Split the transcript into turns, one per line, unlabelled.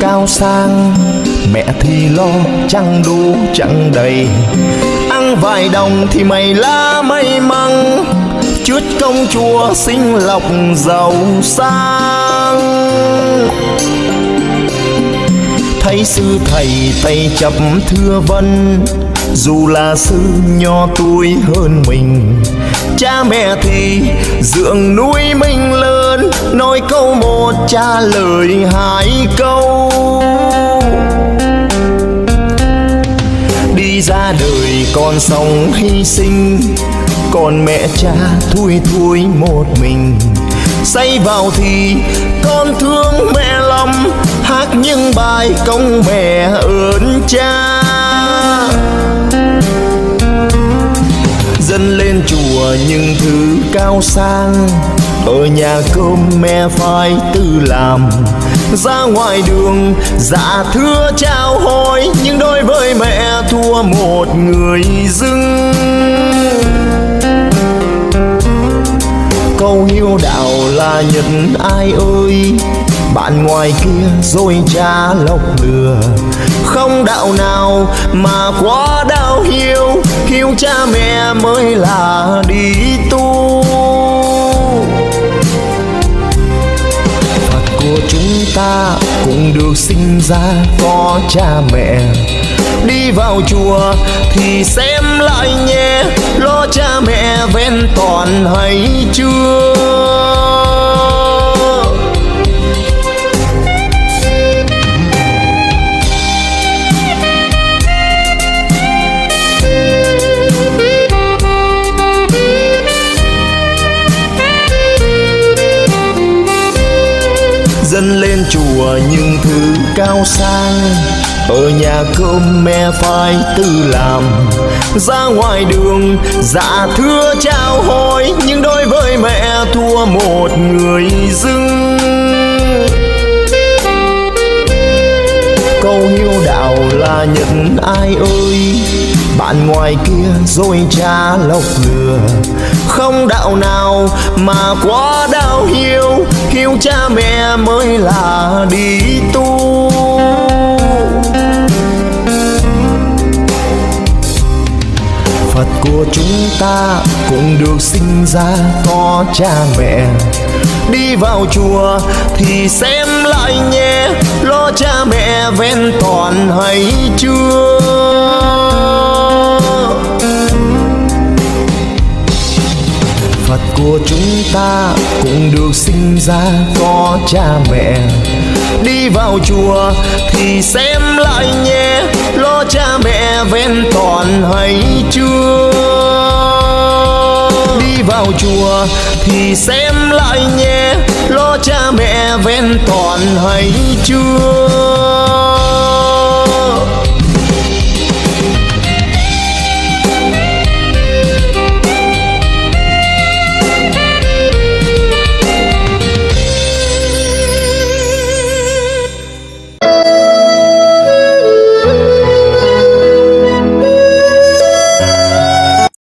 cao sang. Mẹ thì lo, chẳng đủ, chẳng đầy. Ăn vài đồng thì mày lá may mắn chút công chúa sinh lộc giàu sang. Thấy sư thầy tay chập thưa vân, dù là sư nho tuổi hơn mình cha mẹ thì dưỡng nuôi mình lớn, nói câu một trả lời hai câu. Đi ra đời con sống hy sinh, còn mẹ cha thui thui một mình. Say vào thì con thương mẹ lắm, hát những bài công mẹ ơn cha. Chùa những thứ cao sang, ở nhà cơm mẹ phải tự làm. Ra ngoài đường dạ thưa chào hỏi, nhưng đối với mẹ thua một người dưng. Câu hiếu đạo là nhận ai ơi, bạn ngoài kia rồi cha lọc lừa. Không đạo nào mà quá đau hiếu hiếu cha mẹ mới là cũng được sinh ra có cha mẹ. Đi vào chùa thì xem lại nhé, lo cha mẹ ven toàn hay chưa? Chùa những thứ cao sang ở nhà cơm mẹ phải tự làm. Ra ngoài đường dạ thưa chào hỏi. Nhưng đối với mẹ, thua một người dưng. Câu hiếu đạo là nhận ai ơi? Bạn ngoài kia rồi cha lọc lừa không đạo nào mà quá đau hiu hiu cha mẹ mới là đi tu. Phật của chúng ta cũng được sinh ra có cha mẹ. Đi vào chùa thì xem lại nhé, Lo cha mẹ ven toàn hay chưa? Phật của chúng ta cũng được sinh ra có cha mẹ. Đi vào chùa thì xem lại nhé, Lo cha mẹ ven toàn hay chưa? Đi vào chùa thì xem lại nhé, Lo cha mẹ ven toàn hay chưa?